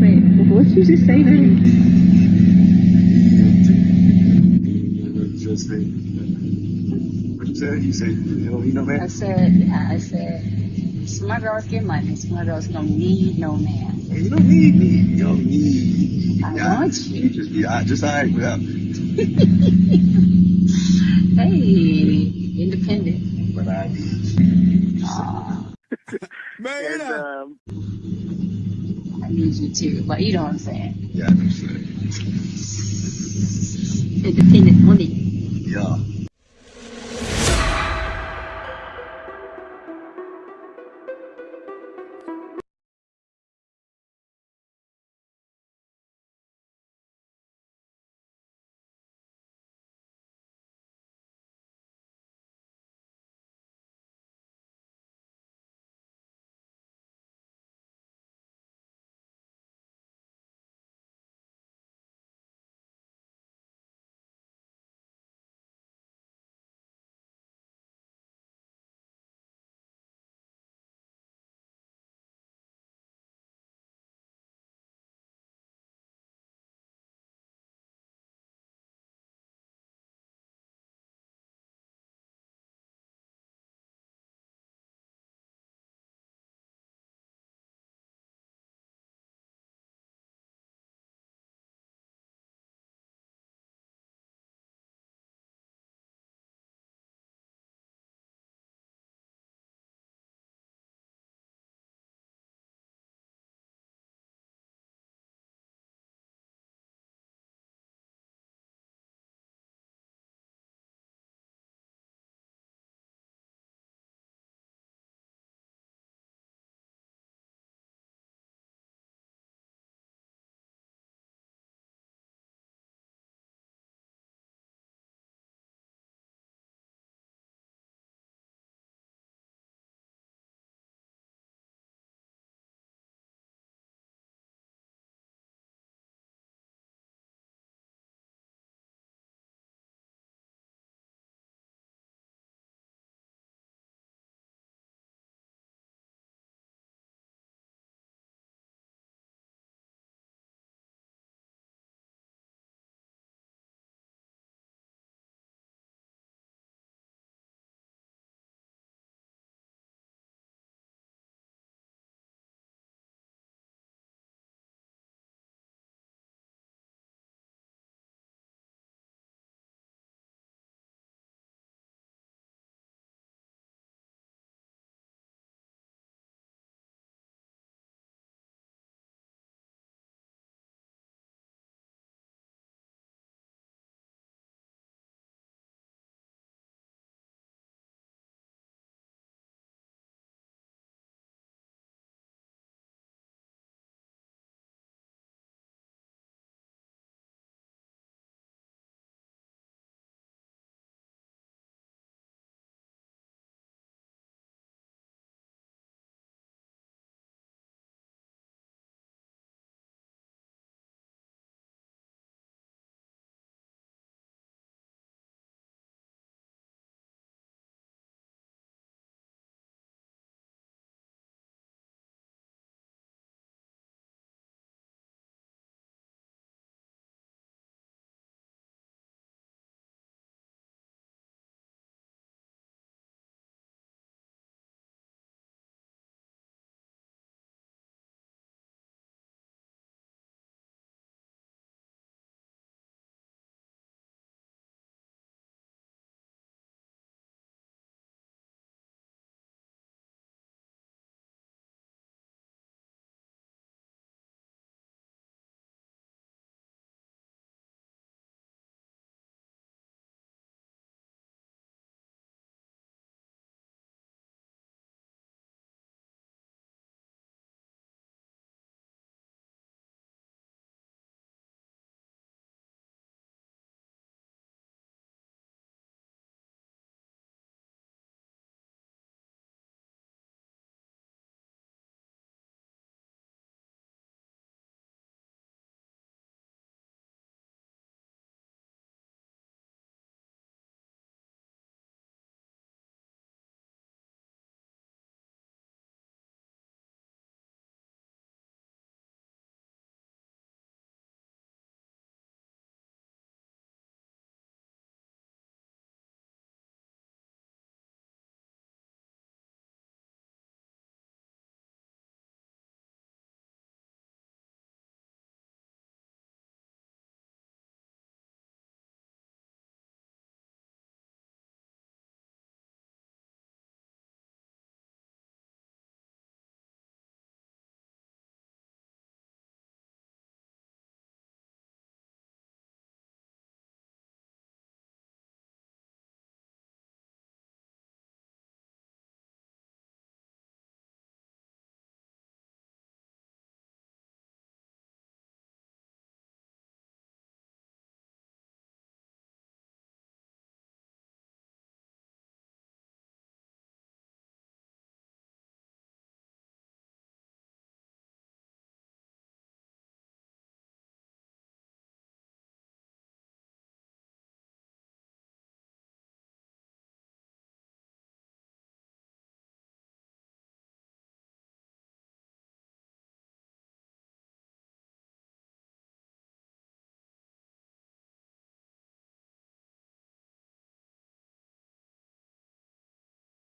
Wait, what did you just say then? Just say, what you said? You said you don't need no I said, yeah, I said, smart girls get money. Smart girls don't need no man. Hey, you don't need me. You don't need. me. I Yeah, want you. Just be I just alright without me. Hey, independent. But I need. Aw, Man And, up. um, I need you too. But you know what I'm saying. yeah, I know what you're saying. Independent money. Yeah.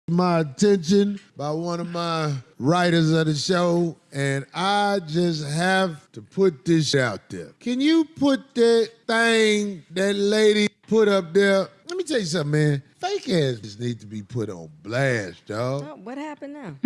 My attention by one of my writers of the show, and I just have to put this out there. Can you put that thing that lady put up there? Let me tell you something, man. Fake asses need to be put on blast, dog. Oh, what happened now?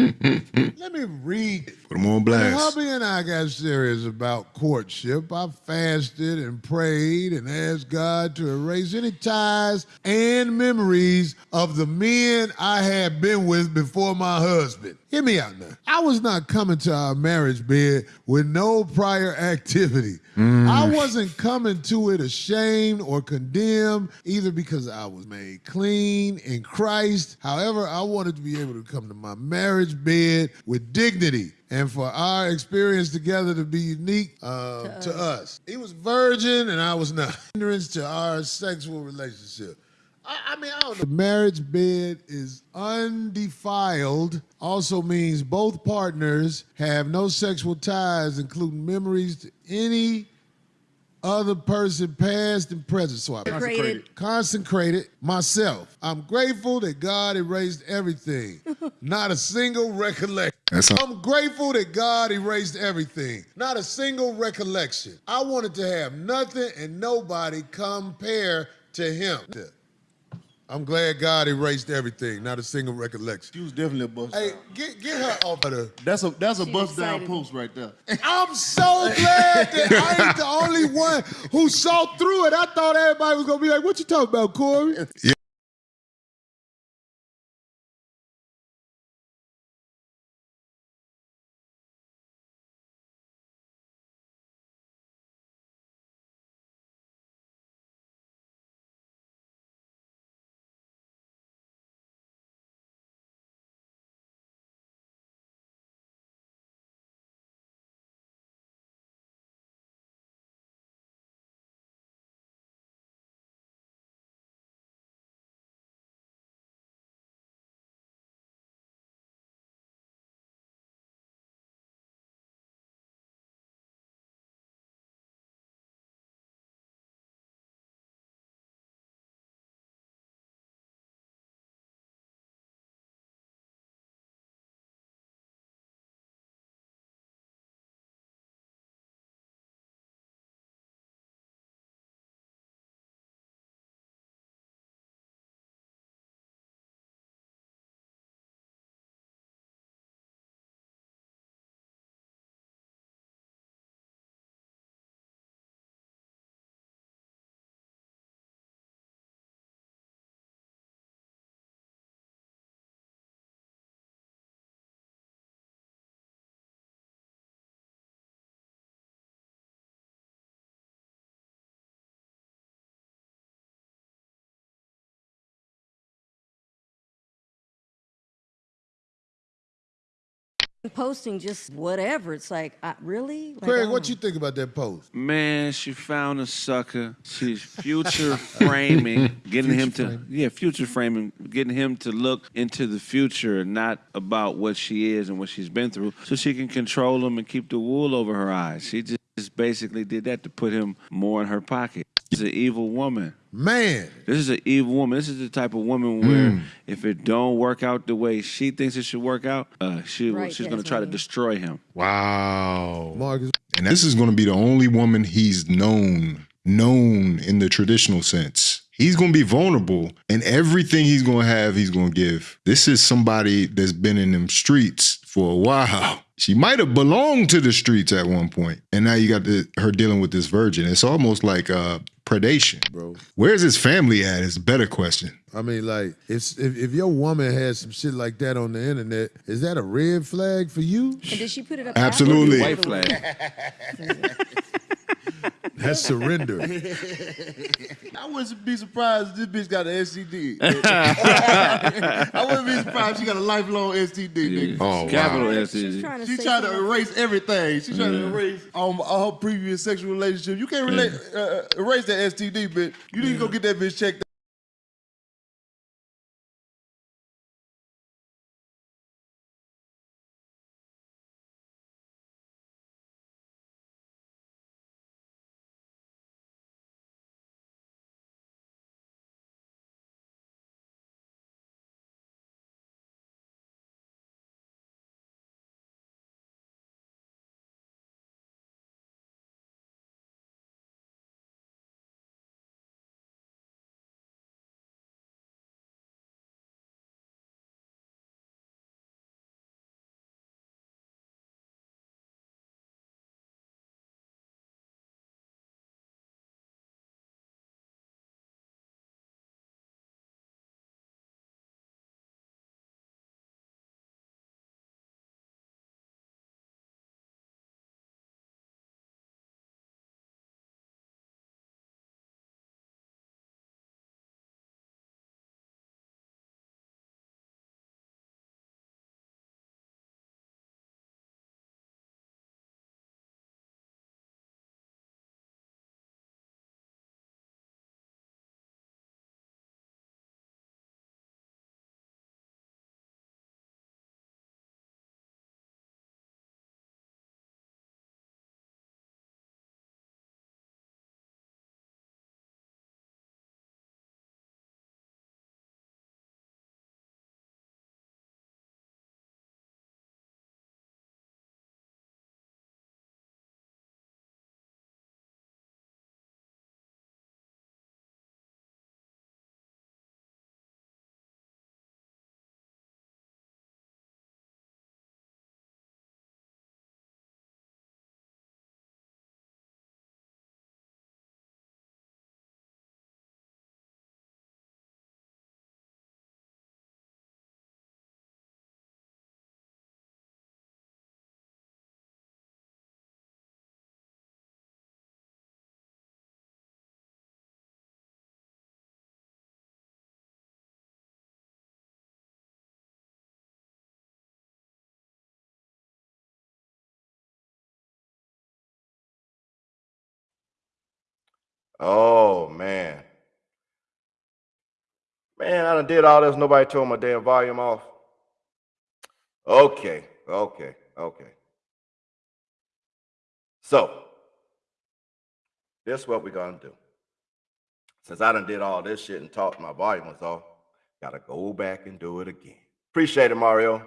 Let me read it. Put them on When blast. hubby and I got serious about courtship, I fasted and prayed and asked God to erase any ties and memories of the men I had been with before my husband. Hear me out now. I was not coming to our marriage bed with no prior activity. Mm. I wasn't coming to it ashamed or condemned, either because I was made clean in Christ. However, I wanted to be able to come to my marriage bed with dignity and for our experience together to be unique uh, to, us. He was virgin and I was not. Hindrance to our sexual relationship. I, I mean, I don't know. The marriage bed is undefiled, also means both partners have no sexual ties, including memories to any other person, past and present. So I Consecrated. consecrated myself. I'm grateful that God erased everything, not a single recollection. I'm grateful that God erased everything, not a single recollection. I wanted to have nothing and nobody compare to him. I'm glad God erased everything, not a single recollection. She was definitely a bust Hey, down. get, get her off of the. That's a that's a She's bust down post right there. I'm so glad that I ain't the only one who saw through it. I thought everybody was gonna be like, "What you talking about, Corey?" Posting just whatever. It's like, I, really? Like, Craig, don't what um, you think about that post? Man, she found a sucker. She's future framing, getting him to framing. yeah, future framing, getting him to look into the future, not about what she is and what she's been through, so she can control him and keep the wool over her eyes. She just basically did that to put him more in her pocket. She's an evil woman. Man, This is an evil woman. This is the type of woman where if it don't work out the way she thinks it should work out, uh, she Right, she's going to try to destroy him. Wow. Marcus, And this is going to be the only woman he's known, known in the traditional sense. He's going to be vulnerable, and everything he's going to have, he's going to give. This is somebody that's been in them streets for a while. She might have belonged to the streets at one point, and now you got the, her dealing with this virgin. It's almost like uh, predation. bro. Where's his family at? Is a better question. I mean, like, if, if if your woman has some shit like that on the internet, is that a red flag for you? And did she put it up? Absolutely. White flag. That's surrender. I wouldn't be surprised if this bitch got an STD. I wouldn't be surprised if she got a lifelong STD. Nigga. Oh, Capital wow. S. She's trying to She say tried to erase everything. She tried to erase um, all her previous sexual relationships. You can't relate, uh, erase that STD, bitch. You need to go get that bitch checked Oh man. Man, I done did all this. Nobody told my damn volume off. Okay, okay, okay. So, this is what we're gonna do. Since I done did all this shit and talked my volume was off, gotta go back and do it again. Appreciate it, Mario.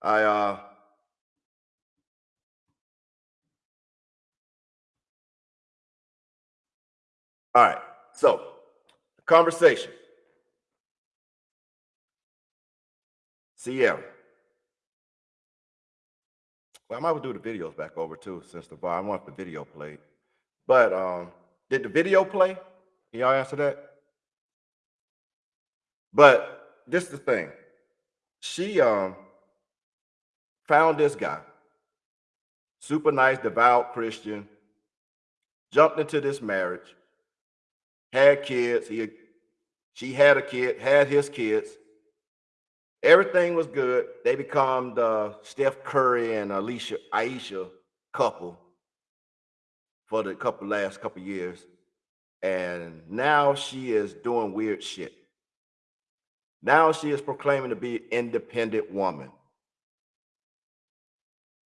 I uh all right, so conversation. Sierra. Well, I might do the videos back over too, since the bar. I want the video played. But um, did the video play? Can y'all answer that? But this is the thing. She um found this guy, super nice, devout Christian, jumped into this marriage, had kids. He she had a kid, had his kids. Everything was good. They become the Steph Curry and Alicia Ayesha couple for the couple last couple years. And now she is doing weird shit. Now she is proclaiming to be an independent woman.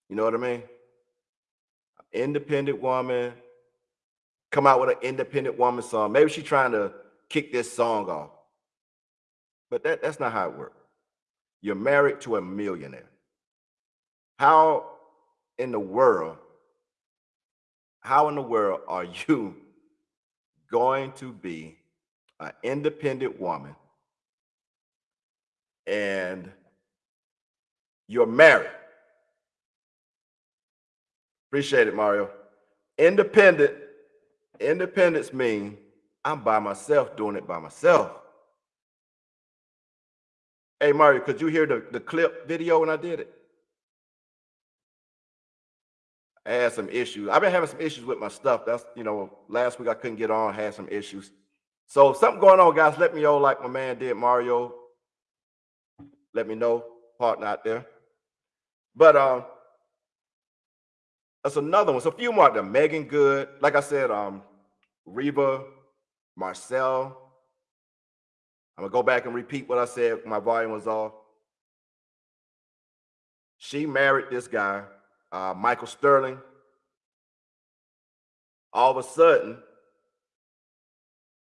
You know what I mean? Independent woman. Come out with an independent woman song. Maybe she's trying to kick this song off. But that, that's not how it works. You're married to a millionaire. How in the world, how in the world are you going to be an independent woman and you're married? Appreciate it, Mario. Independent, independence mean I'm by myself doing it by myself. Hey Mario, could you hear the, the clip video when I did it? I had some issues. I've been having some issues with my stuff. That's you know, last week I couldn't get on, had some issues. So something going on, guys, let me know like my man did, Mario. Let me know, partner out there. But um, that's another one. So a few more out there. Meagan Good, like I said, um, Reba, Marcille. I'm gonna go back and repeat what I said. My volume was off. She married this guy, uh, Michael Sterling. All of a sudden,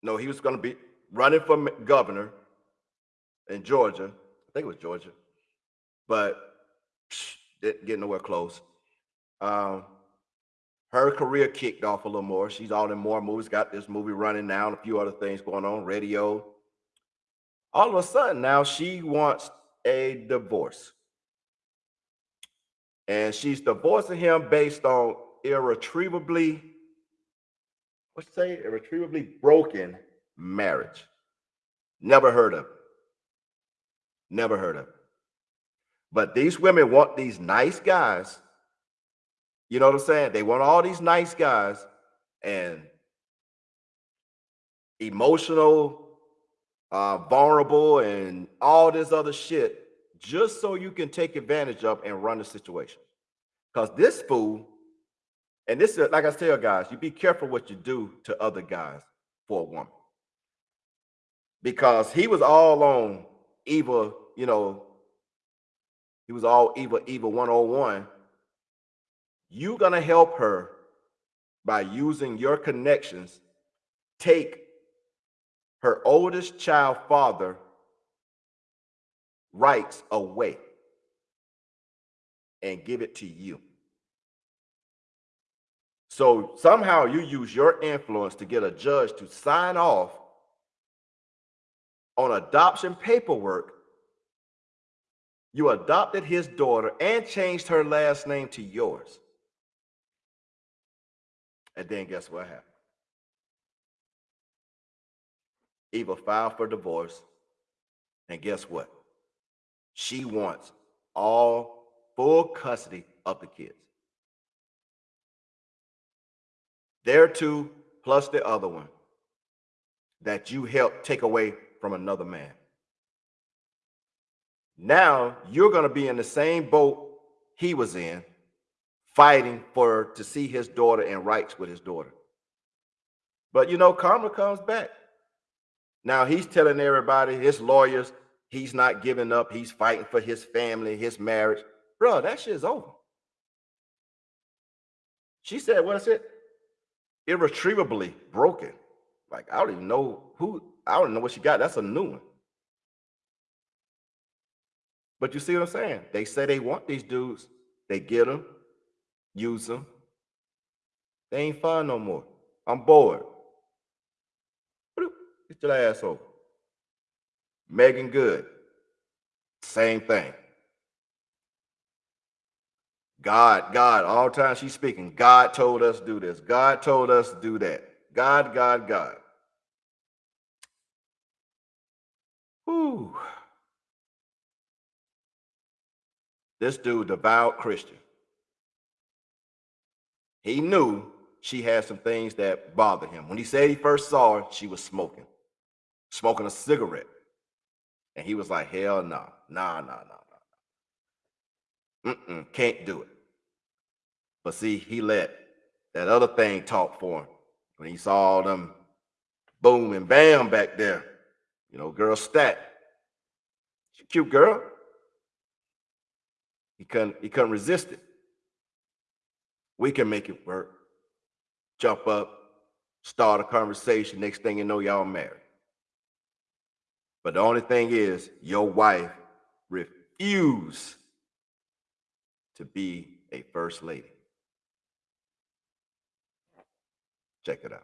no, he was gonna be running for governor in Georgia. I think it was Georgia, but psh, didn't get nowhere close. Um, her career kicked off a little more. She's all in more movies, got this movie running now, and a few other things going on, radio. All of a sudden, now she wants a divorce. And she's divorcing him based on irretrievably, what's say, irretrievably broken marriage. Never heard of. Never heard of. But these women want these nice guys you know what I'm saying? They want all these nice guys and emotional, uh, vulnerable, and all this other shit just so you can take advantage of and run the situation. Because this fool, and this is like I tell guys, you be careful what you do to other guys for a woman. Because he was all on Eva, you know, he was all Eva, Eva 101 you're going to help her by using your connections. Take her oldest child father rights away and give it to you. So somehow you use your influence to get a judge to sign off on adoption paperwork. You adopted his daughter and changed her last name to yours and then guess what happened? Eva filed for divorce. And guess what? She wants all full custody of the kids. There two plus the other one that you helped take away from another man. Now you're going to be in the same boat he was in fighting for to see his daughter and rights with his daughter. But you know, karma comes back. Now he's telling everybody, his lawyers, he's not giving up. He's fighting for his family, his marriage. Bro, that shit's over. She said, what is it? Irretrievably broken. Like, I don't even know who, I don't know what she got. That's a new one. But you see what I'm saying? They say they want these dudes. They get them, use them. They ain't fun no more. I'm bored. Get your ass over. Meagan Good, same thing. God, God, all time she's speaking, God told us do this. God told us do that. God, God, God. Whew. This dude, devout Christian. He knew she had some things that bothered him. When he said he first saw her, she was smoking, smoking a cigarette. And he was like, hell no, nah, nah, nah, nah. Mm-mm, can't do it. But see, he let that other thing talk for him. When he saw them boom and bam back there, you know, girl stat. She cute girl. He couldn't, he couldn't resist it. We can make it work. Jump up, start a conversation. Next thing you know, y'all married. But the only thing is, your wife refused to be a first lady. Check it out.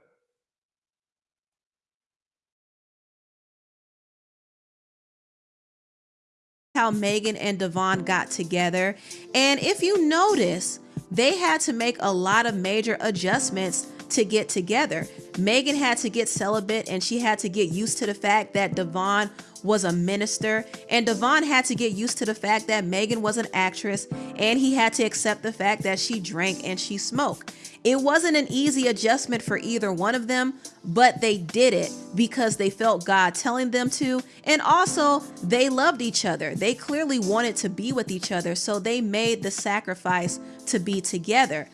how Meagan and DeVon got together. And if you notice, they had to make a lot of major adjustments to get together. Meagan had to get celibate and she had to get used to the fact that DeVon was a minister. And DeVon had to get used to the fact that Meagan was an actress and he had to accept the fact that she drank and she smoked. It wasn't an easy adjustment for either one of them, but they did it because they felt God telling them to. And also, they loved each other. They clearly wanted to be with each other, so they made the sacrifice to be together.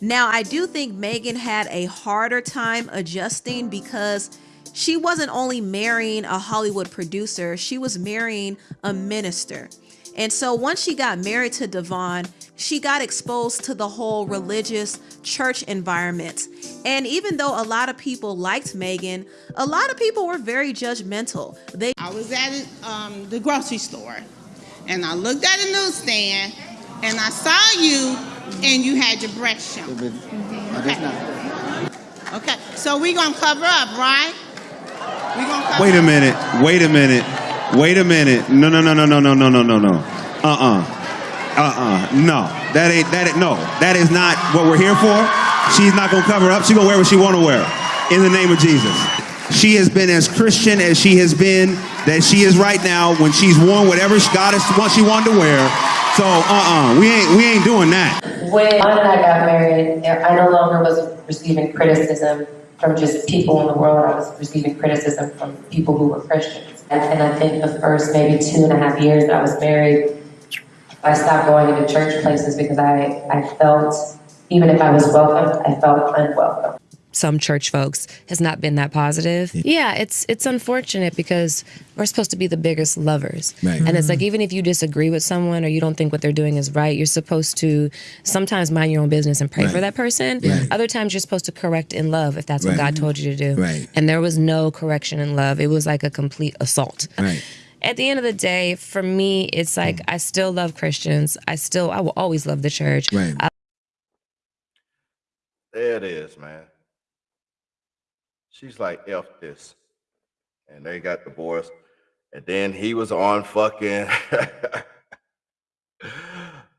Now, I do think Meagan had a harder time adjusting because she wasn't only marrying a Hollywood producer, she was marrying a minister. And so once she got married to DeVon, she got exposed to the whole religious church environment. And even though a lot of people liked Meagan, a lot of people were very judgmental. They I was at um, the grocery store and I looked at a newsstand and I saw you and you had your breast shown. Mm-hmm. Okay. Okay, so we're gonna cover up, right? We gonna cover Wait a up. minute. Wait a minute. Wait a minute. No, no, no, no, no, no, no, no, no, no. Uh-uh. Uh-uh. No. That ain't that ain't no. That is not what we're here for. She's not gonna cover up. She's gonna wear what she wanna wear. In the name of Jesus. She has been as Christian as she has been that she is right now when she's worn whatever God is what she wanted to wear. So uh-uh. We ain't we ain't doing that. When I got married, I no longer was receiving criticism from just people in the world. I was receiving criticism from people who were Christians. And, and I think the first maybe two and a half years that I was married, I stopped going into church places because I, I felt, even if I was welcomed, I felt unwelcome. Some church folks has not been that positive. Yeah, it's it's unfortunate because we're supposed to be the biggest lovers. Right. And it's mm-hmm. like even if you disagree with someone or you don't think what they're doing is right, you're supposed to sometimes mind your own business and pray for that person. Right. Other times you're supposed to correct in love if that's what God told you to do. Right. And there was no correction in love. It was like a complete assault. Right. At the end of the day, for me, it's like mm. I still love Christians. I still I will always love the church. Right. I There it is, man. She's like, F this. And they got divorced. And then he was on fucking.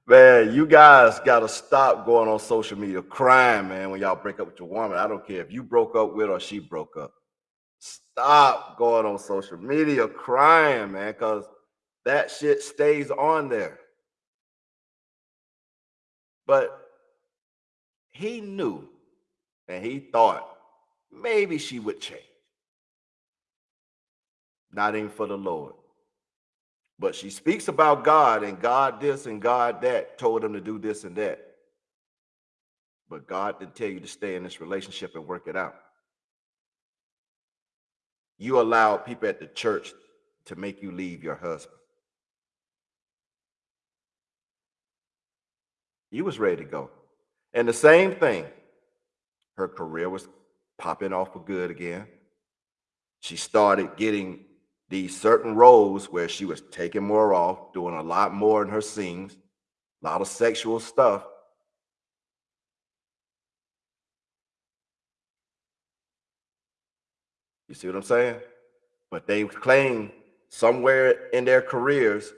man, you guys got to stop going on social media crying, man, when y'all break up with your woman. I don't care if you broke up with or she broke up. Stop going on social media crying, man, because that shit stays on there. But he knew and he thought maybe she would change. Not even for the Lord. But she speaks about God and God this and God that, told him to do this and that. But God didn't tell you to stay in this relationship and work it out. you allowed people at the church to make you leave your husband. You was ready to go. And the same thing, her career was popping off for good again. She started getting these certain roles where she was taking more off, doing a lot more in her scenes, a lot of sexual stuff. You see what I'm saying? But they claim somewhere in their careers,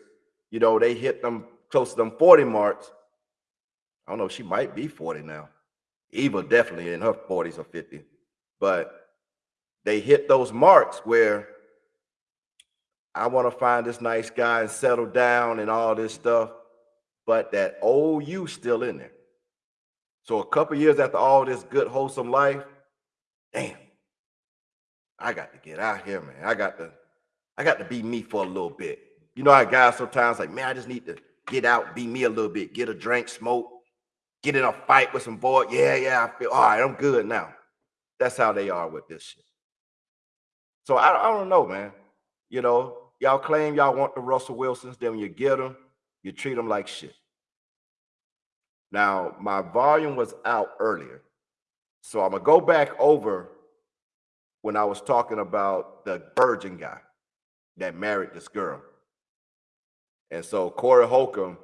you know, they hit them close to them 40 marks. I don't know, she might be 40 now. Eva definitely in her 40s or 50. But they hit those marks where I want to find this nice guy and settle down and all this stuff. But that old you still in there. So a couple years after all this good, wholesome life, damn, I got to get out here, man. I got to, I got to be me for a little bit. You know how guys sometimes like, man, I just need to get out, be me a little bit, get a drink, smoke, get in a fight with some boy. Yeah, yeah, I feel all right. I'm good now. That's how they are with this shit. So I, I don't know, man. You know, y'all claim y'all want the Russell Wilsons. Then when you get them, you treat them like shit. Now, my volume was out earlier. So I'm going to go back over when I was talking about the virgin guy that married this girl. And so Corey Holcomb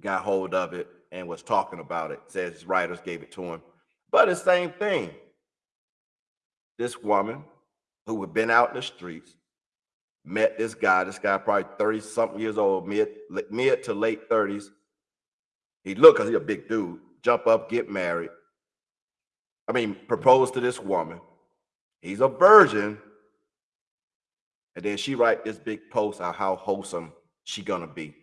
got hold of it and was talking about it, says his writers gave it to him. But the same thing. This woman who had been out in the streets met this guy. This guy probably 30 something years old, mid, mid to late 30s. He looked because he's a big dude. Jump up, get married. I mean, propose to this woman. He's a virgin. And then she write this big post on how wholesome she gonna be.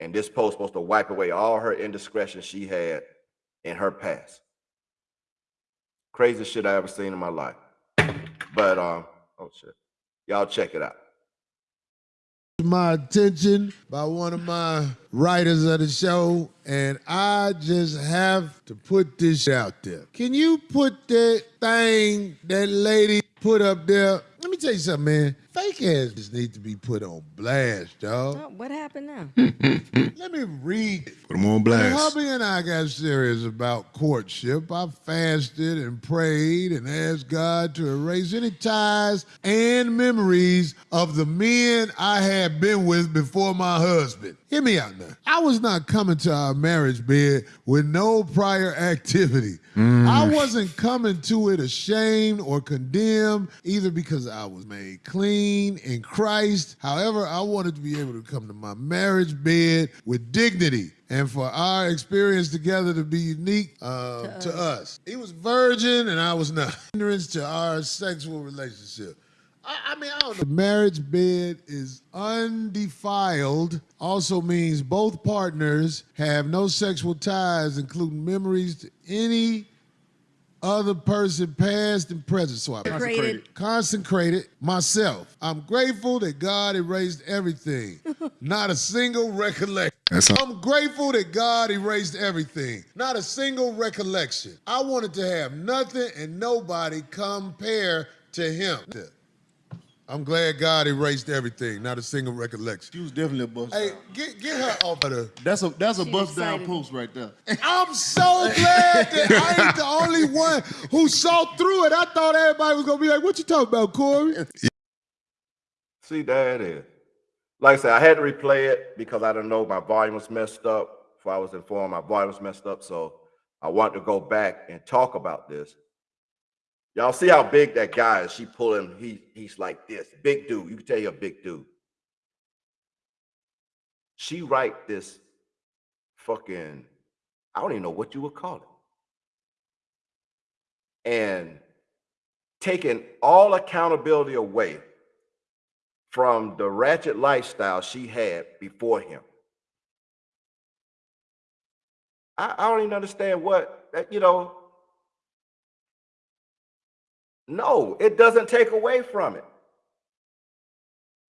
And this post supposed to wipe away all her indiscretion she had in her past. Craziest shit I ever seen in my life. But um, oh shit. Y'all check it out. my attention by one of my writers of the show, and I just have to put this out there. Can you put that thing that lady put up there? Let me tell you something, man. Fake ass just need to be put on blast, dog. Oh, what happened now? Let me read it. Put them on When blast. hubby and I got serious about courtship, I fasted and prayed and asked God to erase any ties and memories of the men I had been with before my husband. Hear me out now. I was not coming to our marriage bed with no prior activity. Mm. I wasn't coming to it ashamed or condemned, either because I was made clean in Christ. However, I wanted to be able to come to my marriage bed with dignity and for our experience together to be unique uh, to, us. He was virgin and I was not. Hindrance to our sexual relationship. I, I mean, I don't know. The marriage bed is undefiled, also means both partners have no sexual ties, including memories to any other person, past and present. So I Consecrated. consecrated myself. I'm grateful that God erased everything, not a single recollection. That's a- I'm grateful that God erased everything, not a single recollection. I wanted to have nothing and nobody compare to Him. I'm glad God erased everything, not a single recollection. She was definitely a bust. Hey, get get her off of the. That's a that's a She bust down post right there. I'm so glad that I ain't the only one who saw through it. I thought everybody was gonna be like, "What you talking about, Corey?" See, there it is. Like I said, I had to replay it because I don't know my volume was messed up. If I was informed, my volume was messed up. So I want to go back and talk about this. Y'all see how big that guy is? She pull him. He he's like this, big dude. You can tell you're a big dude. She write this fucking, I don't even know what you would call it. And taking all accountability away from the ratchet lifestyle she had before him. I, I don't even understand what that, you know. No, it doesn't take away from it.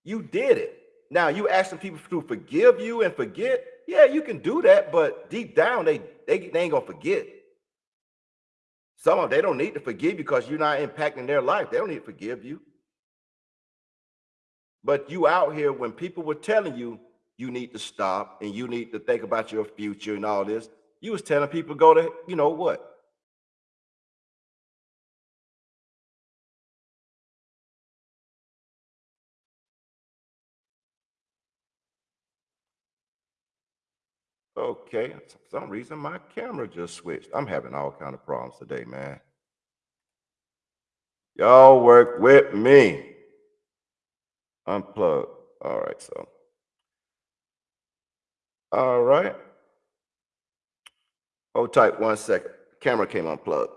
You did it. Now you asking people to forgive you and forget. Yeah, you can do that, but deep down they they, they ain't gonna forget. Some of them, they don't need to forgive because you're not impacting their life. They don't need to forgive you. But you out here when people were telling you you need to stop and you need to think about your future and all this, you was telling people go to, you know what? Okay, for some reason my camera just switched. I'm having all kind of problems today, man. Y'all work with me. Unplug. All right, so. All right. Oh, Hold tight one second. Camera came unplugged.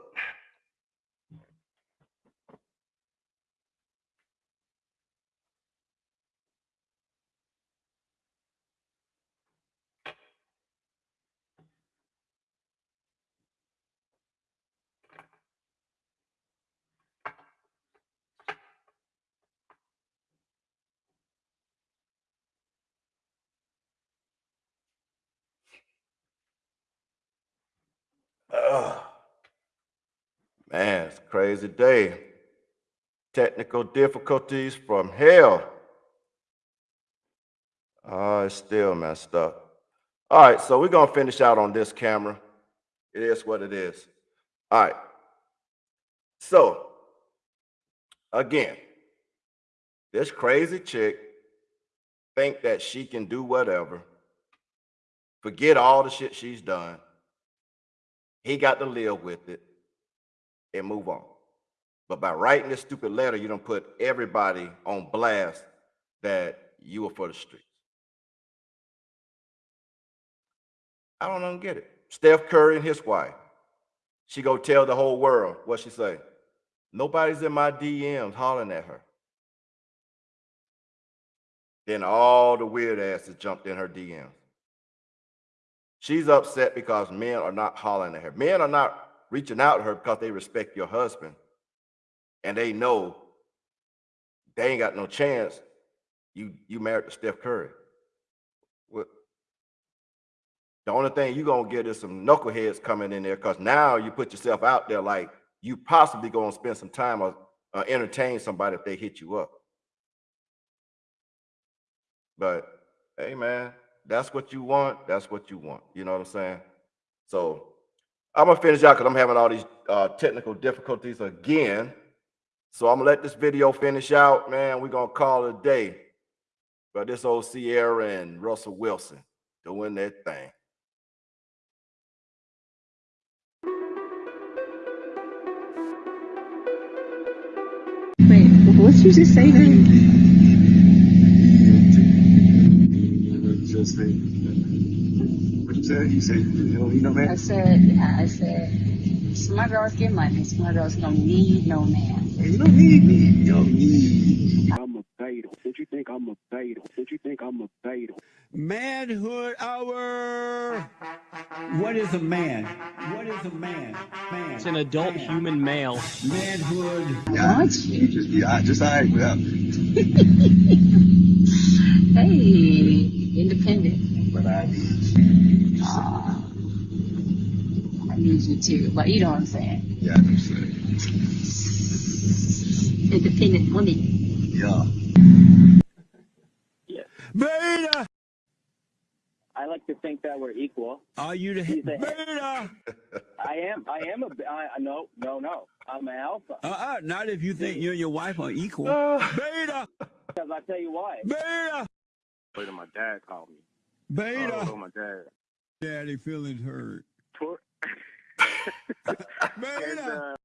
Ugh. Man, it's a crazy day. Technical difficulties from hell. Oh, it's still messed up. All right, so we're gonna finish out on this camera. It is what it is. All right. So, again, this crazy chick think that she can do whatever, forget all the shit she's done. He got to live with it and move on. But by writing this stupid letter, you don't put everybody on blast that you were for the streets. I don't know, get it. Steph Curry and his wife. She go tell the whole world what she say. Nobody's in my DMs hollering at her. Then all the weird asses jumped in her DMs. She's upset because men are not hollering at her. Men are not reaching out to her because they respect your husband and they know they ain't got no chance. You you married to Steph Curry. What? The only thing you're gonna get is some knuckleheads coming in there because now you put yourself out there like you possibly gonna spend some time or uh, entertain somebody if they hit you up. But hey, man, that's what you want. That's what you want. You know what I'm saying? So I'm gonna finish out because I'm having all these uh, technical difficulties again. So I'm gonna let this video finish out, man. We're gonna call it a day. But this old Ciara and Russell Wilson doing their thing. Wait, what you just say then? Just say, what you said? You said you don't need no man? I said, yeah, I said, smart girls get money. Smart girls don't need no man. You don't need me. You don't need. I'm a beta. Don't you think I'm a beta? Don't you think I'm a beta? Manhood hour. What is a man? What is a man? Man. It's an adult human male. Manhood. Yeah, you just be I just alright without. too, but you know what I'm saying. Yeah, I know saying. Independent woman. Yeah. Beta. I like to think that we're equal. Are you the He's a- beta? I am. I am a. b- I, no, no, no. I'm an alpha. Uh-uh. Not if you think you and your wife are equal. Uh. Beta. Because I tell you why. Beta. Wait my dad called me. Beta. Oh, my dad. Daddy feelings hurt. Tor- Beta.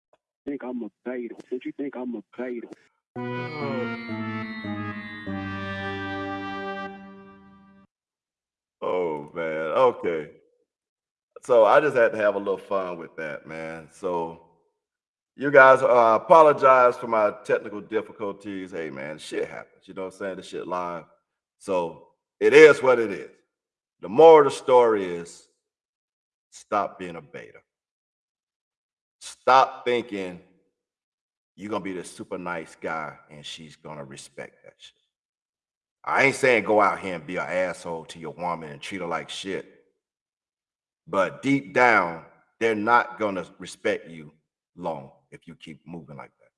think I'm a beta. Don't you think I'm a beta? Oh man, okay. So I just had to have a little fun with that, man. So you guys uh, apologize for my technical difficulties. Hey man, shit happens. You know what I'm saying? This shit live. So it is what it is. The moral of the story is stop being a beta. Stop thinking you're gonna be the super nice guy and she's gonna respect that shit. I ain't saying go out here and be an asshole to your woman and treat her like shit. But deep down, they're not gonna respect you long if you keep moving like that.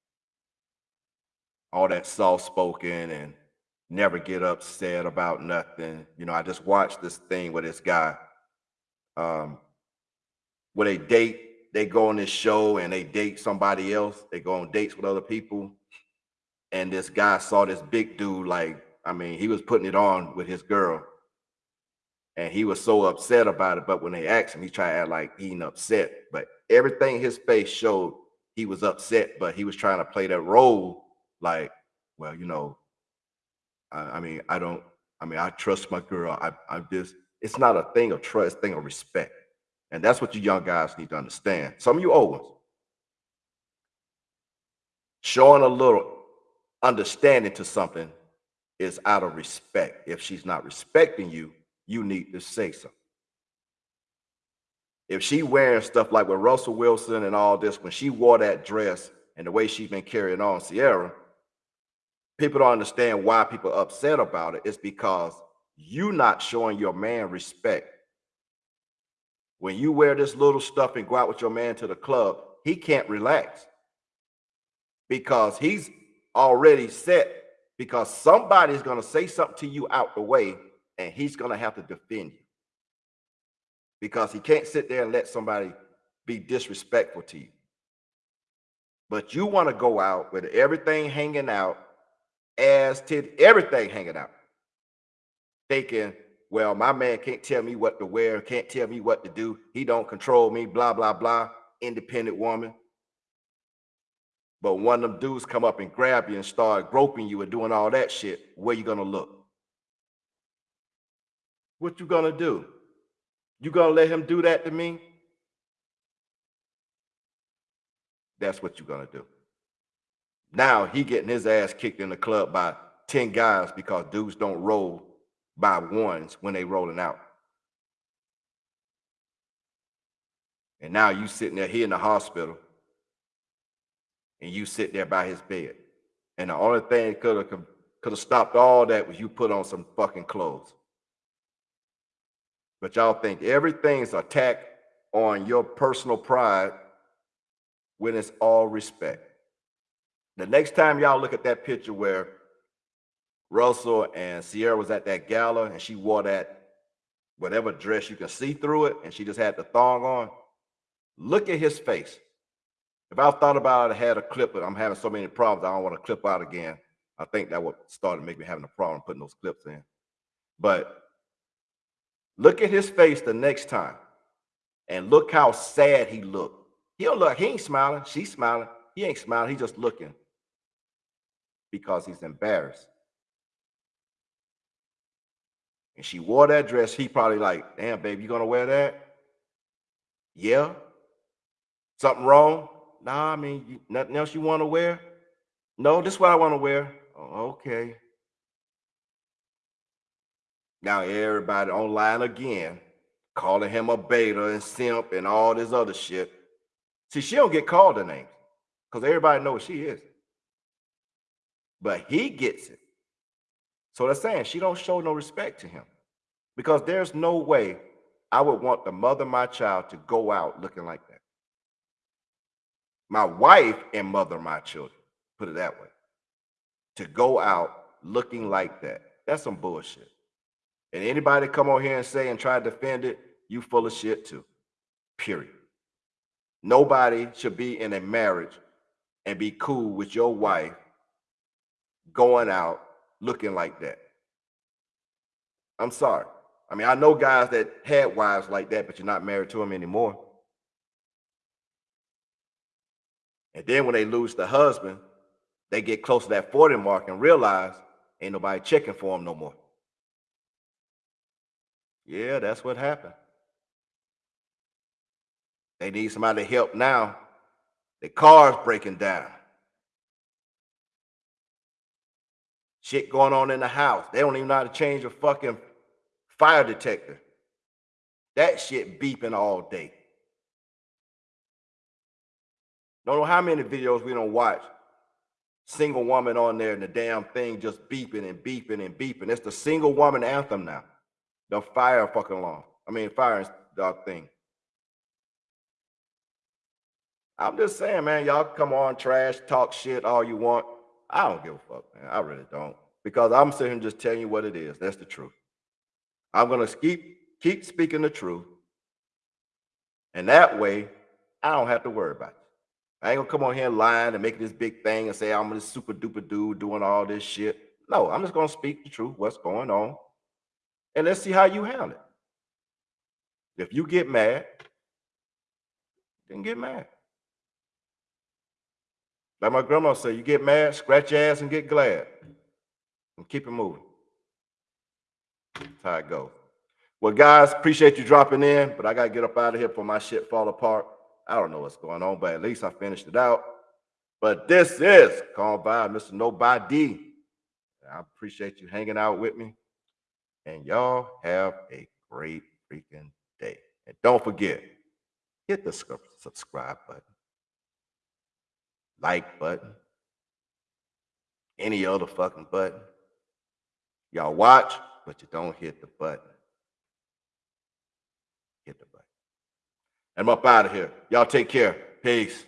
All that soft spoken and never get upset about nothing. You know, I just watched this thing with this guy. Um, where they date, they go on this show and they date somebody else. They go on dates with other people. And this guy saw this big dude, like, I mean, he was putting it on with his girl. And he was so upset about it. But when they asked him, he tried to act like he ain't upset. But everything his face showed he was upset, but he was trying to play that role like, well, you know, I, I mean, I don't, I mean, I trust my girl. I, I'm just, it's not a thing of trust, thing of respect. And that's what you young guys need to understand. Some of you old ones, showing a little understanding to something is out of respect. If she's not respecting you, you need to say something. If she wearing stuff like with Russell Wilson and all this, when she wore that dress and the way she's been carrying on Ciara, people don't understand why people upset about it. It's because you not showing your man respect. When you wear this little stuff and go out with your man to the club, he can't relax because he's already set because somebody's going to say something to you out the way and he's going to have to defend you because he can't sit there and let somebody be disrespectful to you. But you want to go out with everything hanging out, ass, tit, everything hanging out, thinking, well, my man can't tell me what to wear, can't tell me what to do. He don't control me, blah, blah, blah. Independent woman. But one of them dudes come up and grab you and start groping you and doing all that shit, where you gonna look? What you gonna do? You gonna let him do that to me? That's what you're gonna do. Now he getting his ass kicked in the club by 10 guys because dudes don't roll by ones when they rolling out. And now you sitting there here in the hospital and you sit there by his bed. And the only thing could have could have stopped all that was you put on some fucking clothes. But y'all think everything's attack on your personal pride when it's all respect. The next time y'all look at that picture where Russell and Ciara was at that gala and she wore that whatever dress you can see through it and she just had the thong on, look at his face. If I thought about it, I had a clip, but I'm having so many problems, I don't want to clip out again. I think that would start to make me having a problem putting those clips in. But look at his face the next time and look how sad he looked. He don't look, he ain't smiling, she's smiling. He ain't smiling, he's just looking because he's embarrassed. And she wore that dress, he probably like, damn, babe, you gonna wear that? Yeah. Something wrong? Nah, I mean, you, nothing else you want to wear? No, this is what I want to wear. Oh, okay. Now everybody online again, calling him a beta and simp and all this other shit. See, she don't get called the name because everybody knows she is. But he gets it. So they're saying she don't show no respect to him because there's no way I would want the mother of my child to go out looking like that. My wife and mother of my children, put it that way, to go out looking like that. That's some bullshit. And anybody come on here and say and try to defend it, you full of shit too. Period. Nobody should be in a marriage and be cool with your wife going out looking like that. I'm sorry. I mean, I know guys that had wives like that, but you're not married to them anymore. And then when they lose the husband, they get close to that 40 mark and realize ain't nobody checking for them no more. Yeah, that's what happened. They need somebody to help now. The car's breaking down. Shit going on in the house. They don't even know how to change a fucking fire detector. That shit beeping all day. Don't know how many videos we don't watch. Single woman on there and the damn thing just beeping and beeping and beeping. It's the single woman anthem now. The fire fucking alarm. I mean, fire dog thing. I'm just saying, man, y'all come on, trash, talk shit all you want. I don't give a fuck, man. I really don't. because I'm sitting here just telling you what it is. That's the truth. I'm gonna keep keep speaking the truth, and that way I don't have to worry about it. I ain't gonna come on here and lying and make this big thing and say I'm this super duper dude doing all this shit. No, I'm just gonna speak the truth, what's going on, and let's see how you handle it. If you get mad, then get mad. Like my grandma said, you get mad, scratch your ass and get glad. And keep it moving. That's how it goes. Well, guys, appreciate you dropping in, but I gotta get up out of here before my shit fall apart. I don't know what's going on, but at least I finished it out. But this is called by Mr. Nobody. I appreciate you hanging out with me. And y'all have a great freaking day. And don't forget, hit the subscribe button, like button, any other fucking button. Y'all watch, but you don't hit the button. Hit the button. I'm up out of here. Y'all take care. Peace.